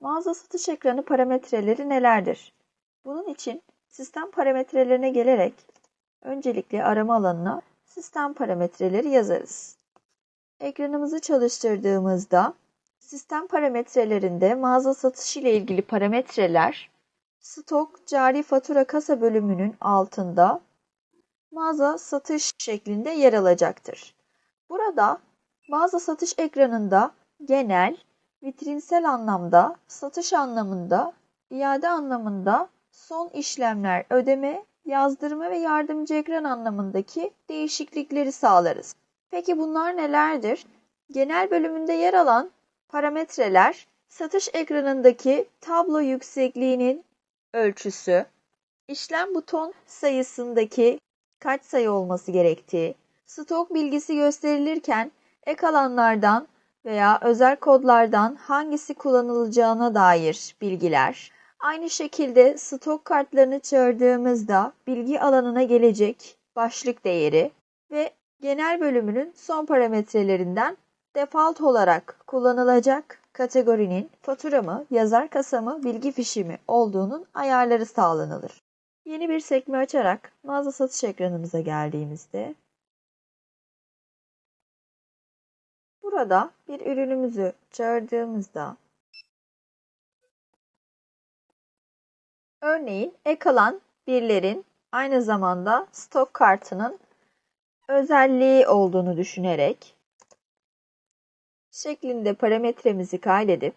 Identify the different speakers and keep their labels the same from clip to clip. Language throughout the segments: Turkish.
Speaker 1: Mağaza satış ekranı parametreleri nelerdir? Bunun için sistem parametrelerine gelerek öncelikle arama alanına sistem parametreleri yazarız. Ekranımızı çalıştırdığımızda sistem parametrelerinde mağaza satışı ile ilgili parametreler stok cari fatura kasa bölümünün altında mağaza satış şeklinde yer alacaktır. Burada mağaza satış ekranında genel, vitrinsel anlamda, satış anlamında, iade anlamında, son işlemler, ödeme, yazdırma ve yardımcı ekran anlamındaki değişiklikleri sağlarız. Peki bunlar nelerdir? Genel bölümünde yer alan parametreler satış ekranındaki tablo yüksekliğinin ölçüsü, işlem buton sayısındaki kaç sayı olması gerektiği, stok bilgisi gösterilirken ek alanlardan veya özel kodlardan hangisi kullanılacağına dair bilgiler. Aynı şekilde stok kartlarını çağırdığımızda bilgi alanına gelecek başlık değeri ve genel bölümünün son parametrelerinden default olarak kullanılacak kategorinin fatura mı, yazar kasa mı, bilgi fişi mi olduğunun ayarları sağlanılır. Yeni bir sekme açarak mağaza satış ekranımıza geldiğimizde burada bir ürünümüzü çağırdığımızda örneğin ek alan birlerin aynı zamanda stok kartının özelliği olduğunu düşünerek şeklinde parametremizi kaydedip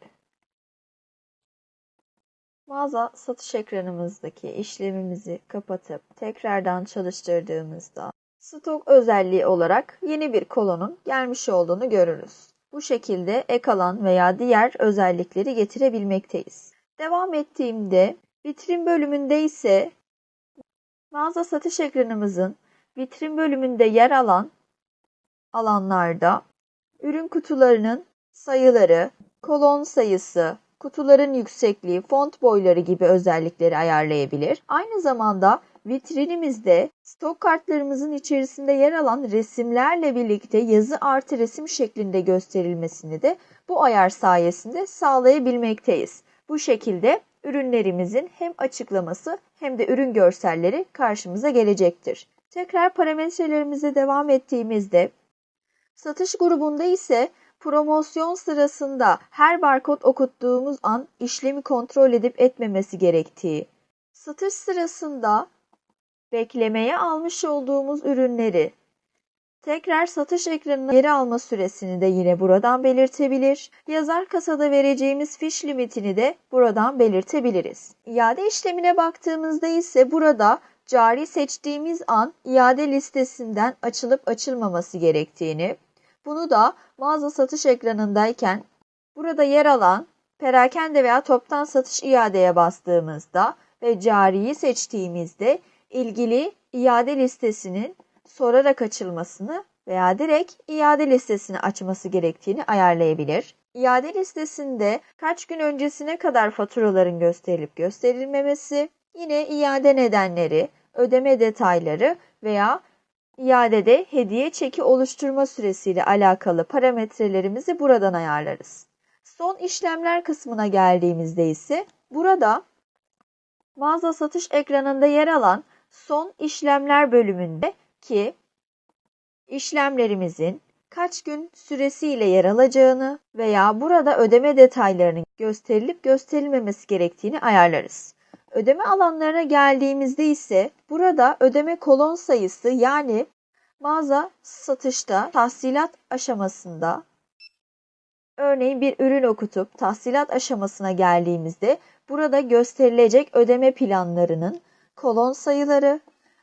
Speaker 1: mağaza satış ekranımızdaki işlemimizi kapatıp tekrardan çalıştırdığımızda stok özelliği olarak yeni bir kolonun gelmiş olduğunu görürüz. Bu şekilde ek alan veya diğer özellikleri getirebilmekteyiz. Devam ettiğimde vitrin bölümünde ise mağaza satış ekranımızın vitrin bölümünde yer alan alanlarda ürün kutularının sayıları, kolon sayısı, kutuların yüksekliği, font boyları gibi özellikleri ayarlayabilir. Aynı zamanda vitrinimizde stok kartlarımızın içerisinde yer alan resimlerle birlikte yazı artı resim şeklinde gösterilmesini de bu ayar sayesinde sağlayabilmekteyiz. Bu şekilde ürünlerimizin hem açıklaması hem de ürün görselleri karşımıza gelecektir. Tekrar parametrelerimize devam ettiğimizde satış grubunda ise promosyon sırasında her barkod okuttuğumuz an işlemi kontrol edip etmemesi gerektiği, satış sırasında beklemeye almış olduğumuz ürünleri tekrar satış ekranına geri alma süresini de yine buradan belirtebilir. Yazar kasada vereceğimiz fiş limitini de buradan belirtebiliriz. İade işlemine baktığımızda ise burada cari seçtiğimiz an iade listesinden açılıp açılmaması gerektiğini, bunu da mağaza satış ekranındayken burada yer alan perakende veya toptan satış iadeye bastığımızda ve cariyi seçtiğimizde ilgili iade listesinin sorarak açılmasını veya direkt iade listesini açması gerektiğini ayarlayabilir. İade listesinde kaç gün öncesine kadar faturaların gösterilip gösterilmemesi, yine iade nedenleri, ödeme detayları veya iadede hediye çeki oluşturma süresiyle alakalı parametrelerimizi buradan ayarlarız. Son işlemler kısmına geldiğimizde ise burada mağaza satış ekranında yer alan son işlemler bölümünde ki işlemlerimizin kaç gün süresiyle yer alacağını veya burada ödeme detaylarının gösterilip gösterilmemesi gerektiğini ayarlarız. Ödeme alanlarına geldiğimizde ise burada ödeme kolon sayısı yani mağaza satışta tahsilat aşamasında örneğin bir ürün okutup tahsilat aşamasına geldiğimizde burada gösterilecek ödeme planlarının kolon sayıları,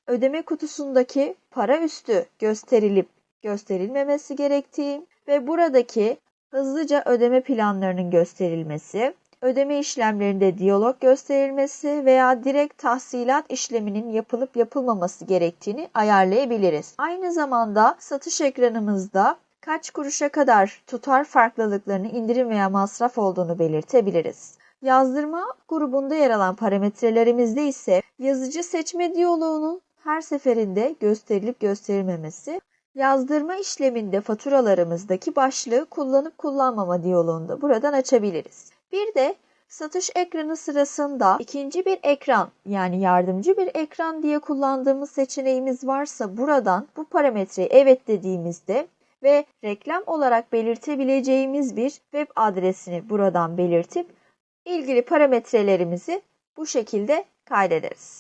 Speaker 1: ödeme kutusundaki para üstü gösterilip gösterilmemesi gerektiği ve buradaki hızlıca ödeme planlarının gösterilmesi, ödeme işlemlerinde diyalog gösterilmesi veya direkt tahsilat işleminin yapılıp yapılmaması gerektiğini ayarlayabiliriz. Aynı zamanda satış ekranımızda kaç kuruşa kadar tutar farklılıklarını indirim veya masraf olduğunu belirtebiliriz. Yazdırma grubunda yer alan parametrelerimizde ise yazıcı seçme diyaloğunun her seferinde gösterilip gösterilmemesi, yazdırma işleminde faturalarımızdaki başlığı kullanıp kullanmama diyaloğunu da buradan açabiliriz. Bir de Satış ekranı sırasında ikinci bir ekran yani yardımcı bir ekran diye kullandığımız seçeneğimiz varsa buradan bu parametreyi evet dediğimizde ve reklam olarak belirtebileceğimiz bir web adresini buradan belirtip ilgili parametrelerimizi bu şekilde kaydederiz.